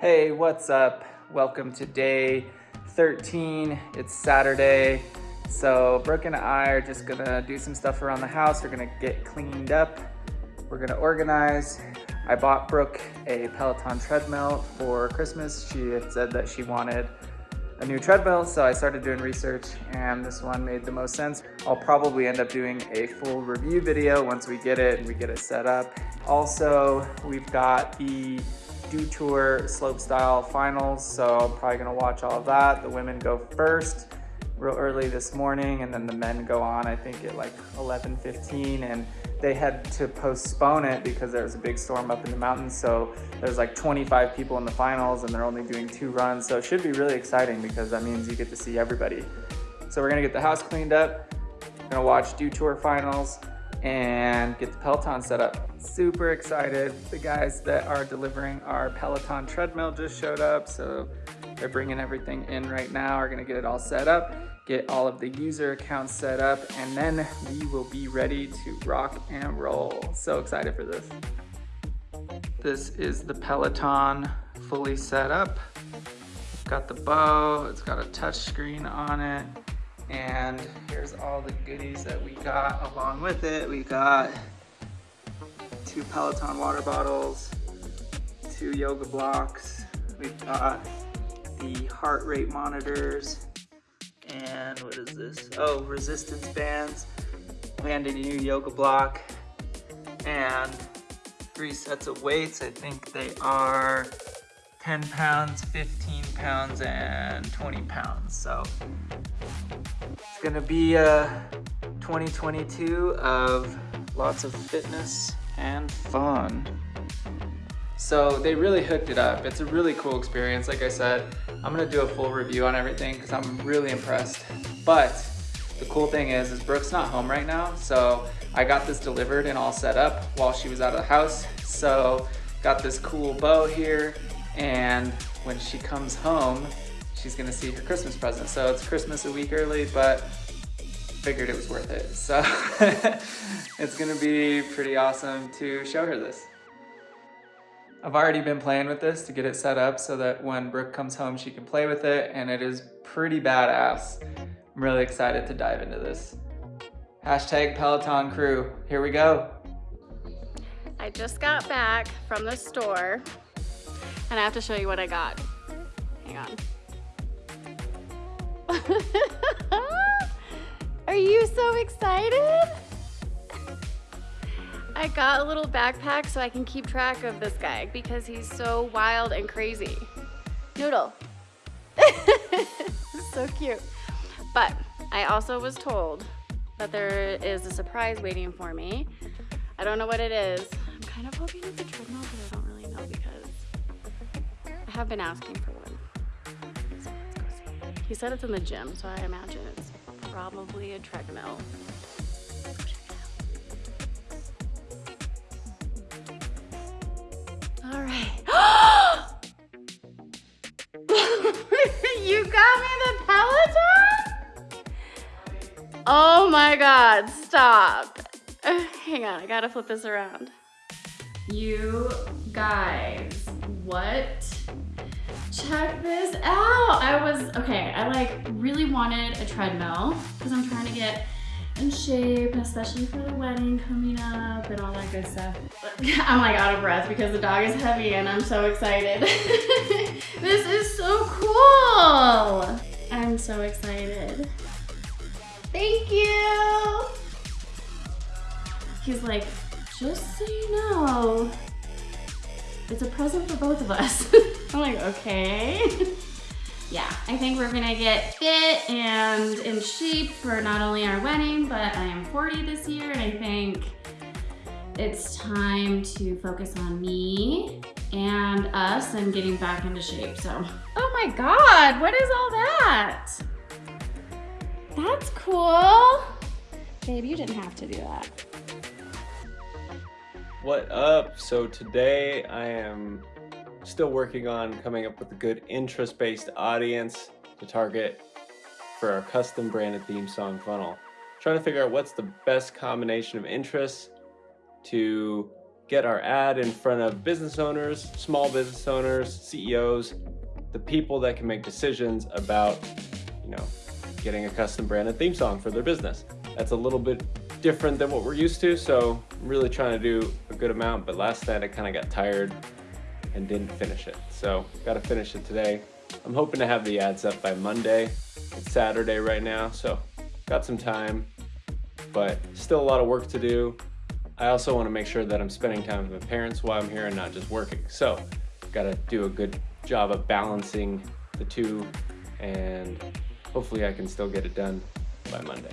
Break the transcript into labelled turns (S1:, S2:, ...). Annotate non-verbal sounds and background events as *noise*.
S1: Hey, what's up? Welcome to day 13. It's Saturday. So Brooke and I are just gonna do some stuff around the house. We're gonna get cleaned up. We're gonna organize. I bought Brooke a Peloton treadmill for Christmas. She had said that she wanted a new treadmill, so I started doing research and this one made the most sense. I'll probably end up doing a full review video once we get it and we get it set up. Also, we've got the Dew Tour Slopestyle Finals, so I'm probably gonna watch all of that. The women go first real early this morning and then the men go on, I think at like 11.15 and they had to postpone it because there was a big storm up in the mountains. So there's like 25 people in the finals and they're only doing two runs. So it should be really exciting because that means you get to see everybody. So we're gonna get the house cleaned up, gonna watch Dew Tour finals and get the Peloton set up. Super excited. The guys that are delivering our Peloton treadmill just showed up. So they're bringing everything in right now. We're gonna get it all set up get all of the user accounts set up, and then we will be ready to rock and roll. So excited for this. This is the Peloton fully set up. Got the bow, it's got a touch screen on it, and here's all the goodies that we got along with it. We got two Peloton water bottles, two yoga blocks, we've got the heart rate monitors, and what is this? Oh, resistance bands. Landed a new yoga block and three sets of weights. I think they are 10 pounds, 15 pounds, and 20 pounds. So it's gonna be uh, a 2022 of lots of fitness and fun. So they really hooked it up. It's a really cool experience. Like I said, I'm gonna do a full review on everything because I'm really impressed. But the cool thing is, is Brooke's not home right now. So I got this delivered and all set up while she was out of the house. So got this cool bow here. And when she comes home, she's gonna see her Christmas present. So it's Christmas a week early, but figured it was worth it. So *laughs* it's gonna be pretty awesome to show her this. I've already been playing with this to get it set up so that when Brooke comes home, she can play with it and it is pretty badass. I'm really excited to dive into this. Hashtag Peloton crew, here we go.
S2: I just got back from the store and I have to show you what I got. Hang on. *laughs* Are you so excited? I got a little backpack so I can keep track of this guy because he's so wild and crazy. Noodle. *laughs* so cute. But I also was told that there is a surprise waiting for me. I don't know what it is. I'm kind of hoping it's a treadmill, have been asking for one. He said it's in the gym, so I imagine it's probably a treadmill. All right. *laughs* you got me the Peloton? Oh my God, stop. Hang on, I gotta flip this around. You guys, what? Check this out. I was, okay, I like really wanted a treadmill because I'm trying to get in shape, especially for the wedding coming up and all that good stuff. *laughs* I'm like out of breath because the dog is heavy and I'm so excited. *laughs* this is so cool. I'm so excited. Thank you. He's like, just so you know, it's a present for both of us. *laughs* I'm like, okay yeah, I think we're gonna get fit and in shape for not only our wedding, but I am 40 this year and I think it's time to focus on me and us and getting back into shape, so. Oh my God, what is all that? That's cool. Babe, you didn't have to do that.
S3: What up? So today I am Still working on coming up with a good interest-based audience to target for our custom branded theme song funnel. Trying to figure out what's the best combination of interests to get our ad in front of business owners, small business owners, CEOs, the people that can make decisions about, you know, getting a custom branded theme song for their business. That's a little bit different than what we're used to, so I'm really trying to do good amount, but last night I kind of got tired and didn't finish it. So got to finish it today. I'm hoping to have the ads up by Monday. It's Saturday right now, so got some time, but still a lot of work to do. I also want to make sure that I'm spending time with my parents while I'm here and not just working. So got to do a good job of balancing the two and hopefully I can still get it done by Monday.